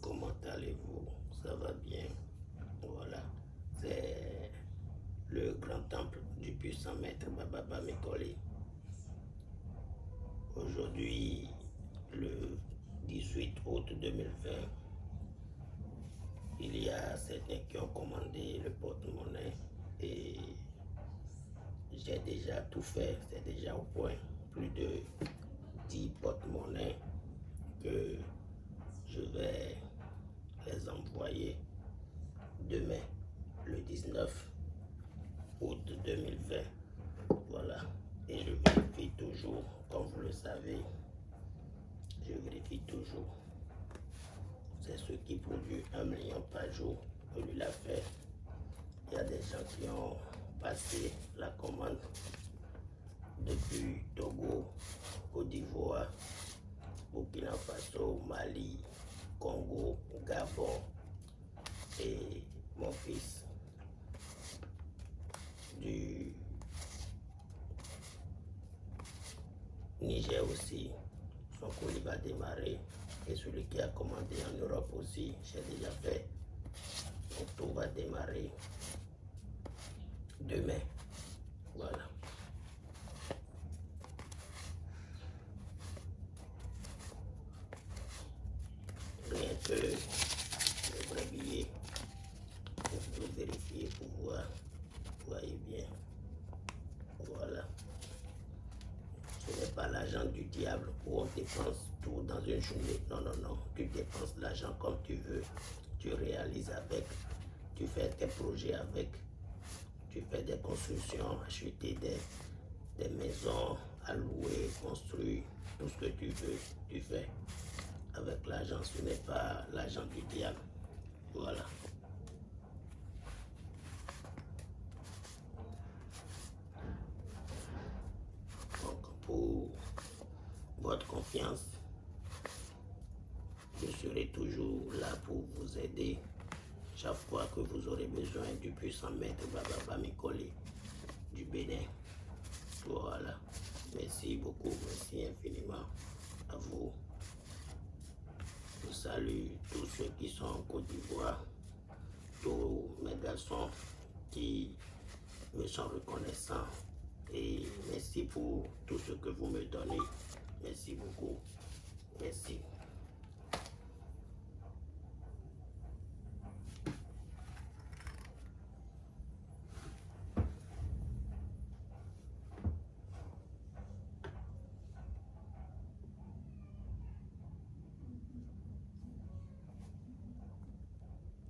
Comment allez-vous? Ça va bien? Voilà, c'est le grand temple du puissant maître Baba Mekoli. Aujourd'hui, le 18 août 2020, il y a certains qui ont commandé le porte-monnaie et j'ai déjà tout fait, c'est déjà au point. Plus de 10 porte-monnaies que je vais les envoyer demain, le 19 août 2020. Voilà. Et je vérifie toujours, comme vous le savez, je vérifie toujours. C'est ce qui produit un million par jour que lui l'a fait. Il y a des gens qui ont passé la commande depuis Togo, Côte d'Ivoire, Burkina Faso, Mali, Congo, Gabon et mon fils du Niger aussi. Son colis va démarrer et celui qui a commandé en Europe aussi, j'ai déjà fait. Donc tout va démarrer demain. Voilà. que le vrai billet pour vérifier, pour voir. Voyez bien. Voilà. Ce n'est pas l'argent du diable où on dépense tout dans une journée. Non, non, non. Tu dépenses l'argent comme tu veux. Tu réalises avec. Tu fais tes projets avec. Tu fais des constructions, acheter des, des maisons à louer, construire, tout ce que tu veux, tu fais avec l'argent, ce n'est pas l'argent du diable. Voilà. Donc, pour votre confiance, je serai toujours là pour vous aider chaque fois que vous aurez besoin du puissant maître Baba Mikoli du Bénin. Voilà. Merci beaucoup, merci infiniment à vous. Je salue tous ceux qui sont en Côte d'Ivoire, tous mes garçons qui me sont reconnaissants et merci pour tout ce que vous me donnez. Esse é Esse